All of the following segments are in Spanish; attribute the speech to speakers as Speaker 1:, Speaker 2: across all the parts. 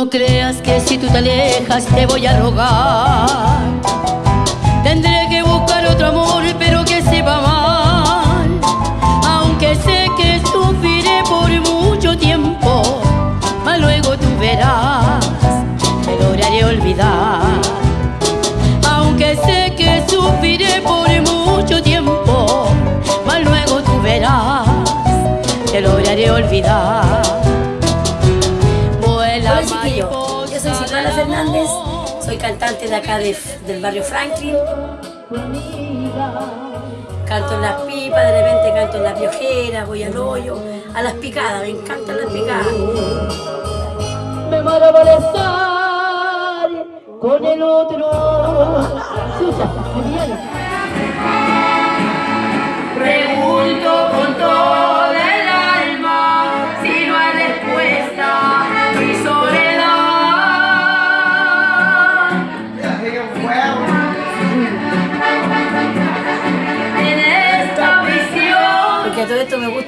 Speaker 1: No creas que si tú te alejas te voy a rogar. Tendré
Speaker 2: cantante de acá de- del barrio Franklin. Canto en las pipas, de repente canto en las piojeras, voy al hoyo, a las picadas, me encantan las picadas.
Speaker 1: me muero por estar con el otro. Susa.
Speaker 3: Pregunto con todo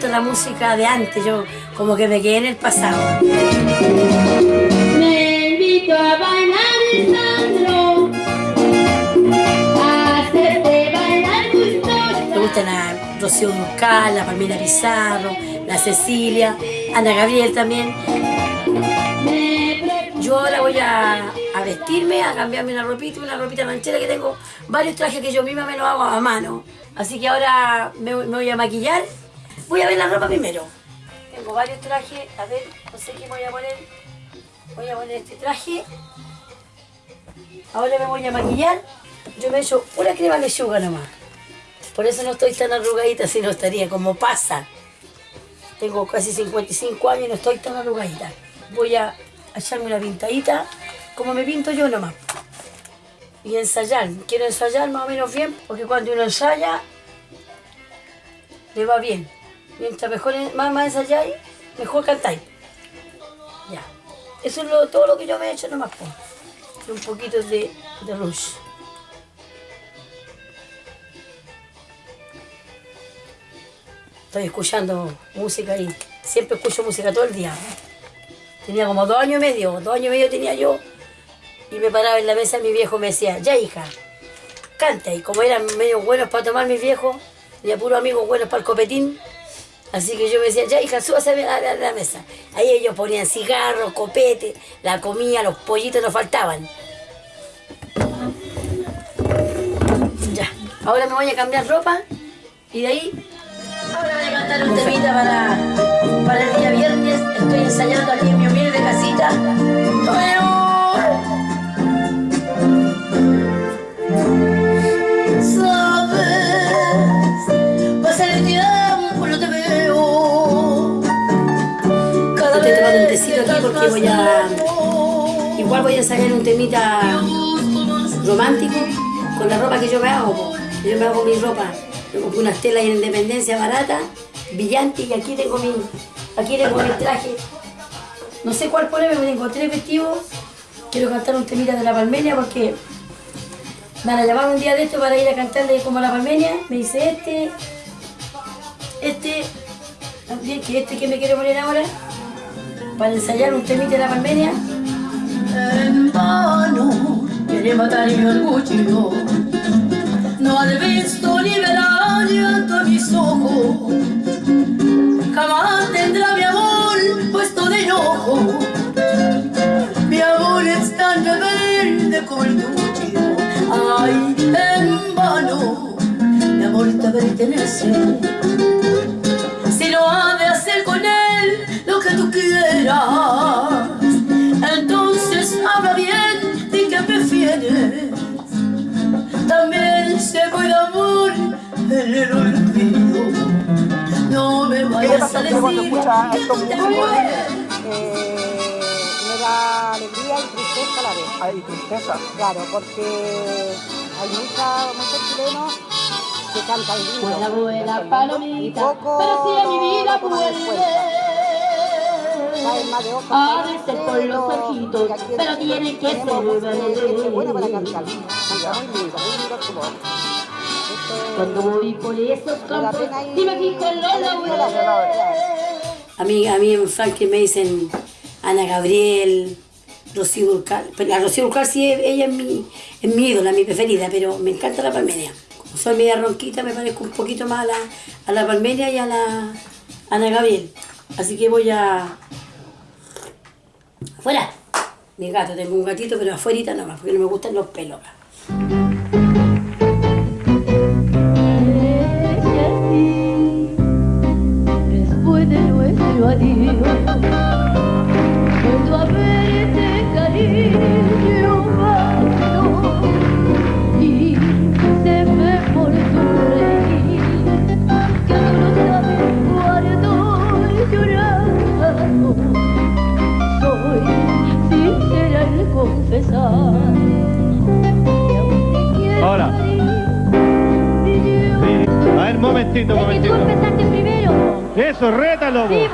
Speaker 2: gusta la música de antes, yo como que me quedé en el pasado.
Speaker 1: Me invito a bailar sandro, a hacerte bailar gustosa.
Speaker 2: Me gusta la Rocío Durcal, la Palmira Pizarro, la Cecilia, Ana Gabriel también. Yo ahora voy a, a vestirme, a cambiarme una ropita, una ropita ranchera que tengo varios trajes que yo misma me los hago a mano. Así que ahora me, me voy a maquillar. Voy a ver la ropa primero. Tengo varios trajes, a ver, no sé qué voy a poner. Voy a poner este traje. Ahora me voy a maquillar. Yo me he hecho una crema lechuga nomás. Por eso no estoy tan arrugadita, si no estaría como pasa. Tengo casi 55 años y no estoy tan arrugadita. Voy a echarme una pintadita, como me pinto yo nomás. Y ensayar. Quiero ensayar más o menos bien, porque cuando uno ensaya, le va bien. Mientras mejor, más, más ensayáis, mejor cantáis. Ya. Eso es lo- todo lo que yo me he hecho nomás. Y un poquito de, de rouge. Estoy escuchando música y siempre escucho música todo el día. Tenía como dos años y medio, dos años y medio tenía yo. Y me paraba en la mesa y mi viejo me decía, ya hija, canta. Y como eran medio buenos para tomar mis viejos, y a puros amigos buenos para el copetín, así que yo me decía, ya hija, súbase a la, a la mesa. Ahí ellos ponían cigarros, copete, la comida, los pollitos nos faltaban. Ya, ahora me voy a cambiar ropa y de ahí Ahora voy a cantar un temita para, para el día viernes. Estoy ensayando aquí en mi humilde casita. Igual voy a ensayar un temita romántico con la ropa que yo me hago. Yo me hago mi ropa. Yo compré unas telas en Independencia barata, brillante, y aquí tengo mi, aquí tengo mi traje. No sé cuál ponerme, me tengo tres vestidos. Quiero cantar un temita de la Palmenia porque me van a un día de esto para ir a cantarle como la Palmenia. Me dice este, este, también que este que me quiero poner ahora, para ensayar un temita de la Palmenia.
Speaker 3: En vano quiere matar mi orgullo. No has visto verá llanto mis ojos. Jamás tendrá mi amor puesto de enojo. Mi amor es tan rebelde como el tuyo. Ay, en vano, mi amor te pertenece. Que tú quieras, entonces habla bien de que prefieres. También se puede amor en el olvido. No me
Speaker 4: ¿Qué
Speaker 3: vayas a decir que no te mueres.
Speaker 4: Eh, me da alegría y tristeza a la vez.
Speaker 5: Hay tristeza.
Speaker 4: Claro, porque hay mucha, muchos chilenos que cantan lindo.
Speaker 1: Vuela, vuela,
Speaker 4: cantan lindo,
Speaker 1: palomita,
Speaker 4: y
Speaker 1: pero si a mi vida vuelve. Ojitos,
Speaker 4: y aquí en
Speaker 1: pero
Speaker 4: Chile
Speaker 1: tiene que ser
Speaker 4: de
Speaker 1: Cuando voy por esos campos y me fijo en los laureles.
Speaker 2: A mí, a mí en Franklin me dicen Ana Gabriel, Rocío Durcal. Pero la Rocío Durcal sí, ella es mi, es mi ídola, mi preferida, pero me encanta la palmeria. Como soy media ronquita, me parezco un poquito más a la, a la palmeria y a la Ana Gabriel. Así que voy a... ¡Afuera! Mi gato, tengo un gatito, pero afuera nomás, porque no me gustan los pelos.
Speaker 3: Después
Speaker 5: Ver, momentito,
Speaker 6: Es que tú
Speaker 5: momentito.
Speaker 6: empezaste primero.
Speaker 5: Eso, rétalo.
Speaker 6: Sí.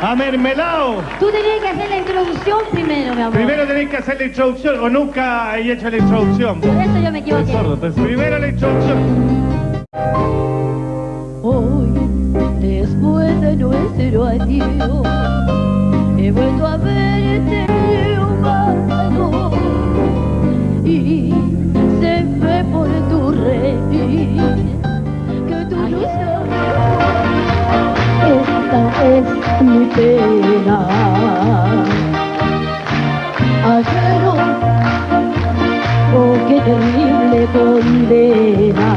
Speaker 5: A mermelado.
Speaker 6: Tú tenías que hacer la introducción primero, mi amor.
Speaker 5: Primero tenéis que hacer la introducción o nunca he hecho la introducción.
Speaker 6: Por eso yo me
Speaker 5: Estoy
Speaker 6: equivoqué.
Speaker 5: sordo. Entonces, primero la introducción.
Speaker 3: Hoy, después de nuestro adiós, pena. Ajeno, oh qué terrible condena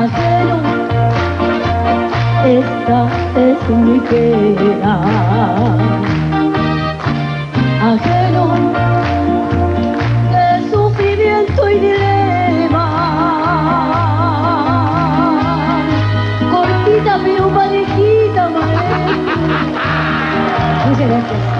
Speaker 3: ajeno. Esta es mi pena. Muchas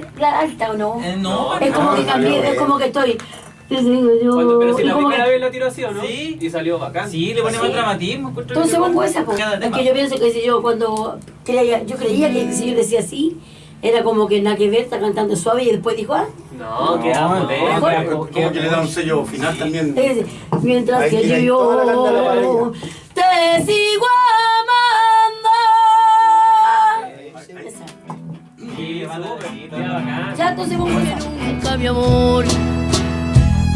Speaker 2: se escucha mal, la alta o no.
Speaker 7: Eh, no,
Speaker 2: Es como que cambié, es como que estoy.
Speaker 8: Cuando- pero si la primera
Speaker 2: que-
Speaker 8: vez la tiró así, ¿o no?
Speaker 7: Sí.
Speaker 8: Y salió bacán.
Speaker 7: Sí, le ponemos
Speaker 2: Sí.
Speaker 7: dramatismo.
Speaker 2: Entonces pongo esa.
Speaker 7: Cada
Speaker 2: Es que yo pienso que si yo cuando creía, yo creía que si yo decía así, era como que nada que ver, está cantando suave y después dijo, ah,
Speaker 8: No, queda
Speaker 7: No,
Speaker 8: queda-
Speaker 7: como
Speaker 9: que le da un sello final también.
Speaker 2: es mientras
Speaker 9: Ahí
Speaker 2: que yo te sigo pongo esa.
Speaker 1: Nunca, mi amor,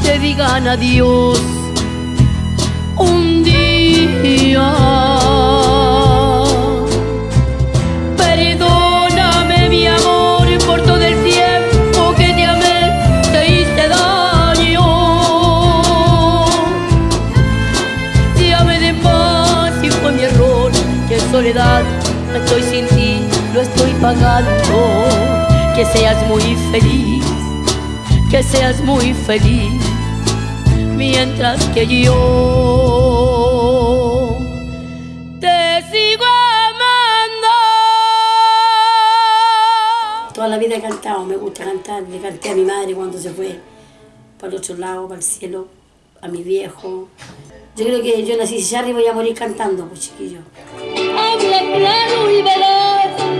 Speaker 1: te digan adiós un día. Perdóname, mi amor, por todo el tiempo que te amé, te hice daño. Amé de paz y fue mi error, que en soledad estoy sin ti, lo estoy pagando. Que seas muy feliz, que seas muy feliz, mientras que yo te sigo amando.
Speaker 2: Toda la vida he cantado, me gusta cantar. Le canté a mi madre cuando se fue para el otro lado, para el cielo, a mi viejo. Yo creo que yo nací allá y voy a morir cantando, pues chiquillo.
Speaker 3: Habla claro y verás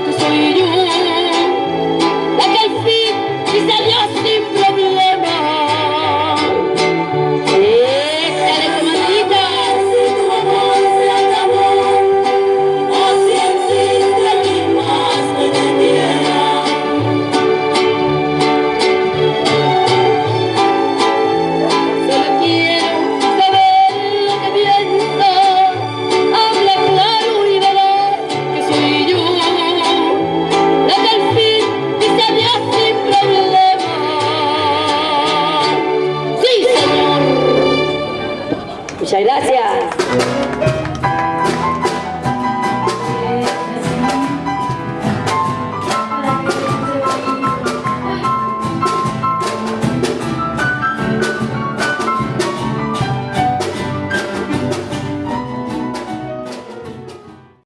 Speaker 3: Muchas
Speaker 2: gracias.